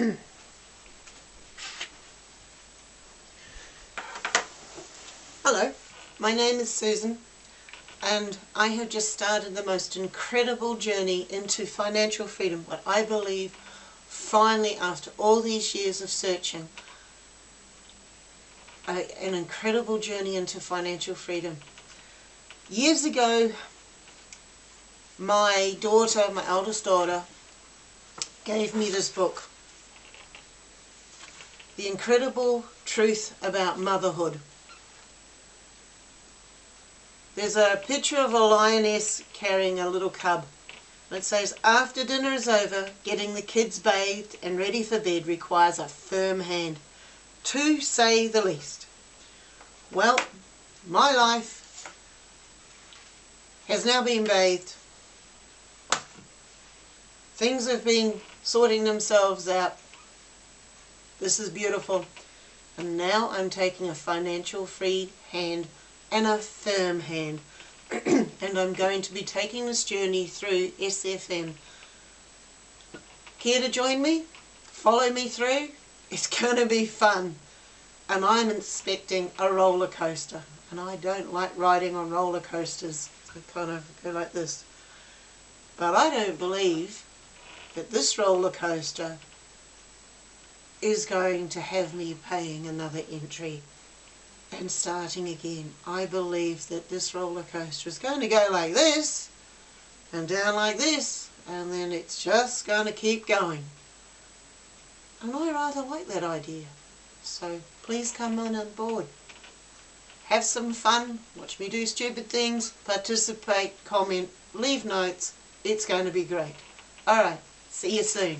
Hello, my name is Susan and I have just started the most incredible journey into financial freedom, what I believe finally after all these years of searching, a, an incredible journey into financial freedom. Years ago, my daughter, my eldest daughter, gave me this book, The Incredible Truth About Motherhood. There's a picture of a lioness carrying a little cub. it says, after dinner is over, getting the kids bathed and ready for bed requires a firm hand, to say the least. Well, my life has now been bathed. Things have been sorting themselves out. This is beautiful. And now I'm taking a financial free hand and a firm hand. and I'm going to be taking this journey through SFM. Care to join me? Follow me through? It's going to be fun. And I'm expecting a roller coaster. And I don't like riding on roller coasters. I kind of go like this. But I don't believe that this roller coaster is going to have me paying another entry and starting again. I believe that this roller coaster is going to go like this and down like this and then it's just going to keep going. And I rather like that idea. So please come on on board. Have some fun, watch me do stupid things, participate, comment, leave notes. It's going to be great. Alright, see you soon.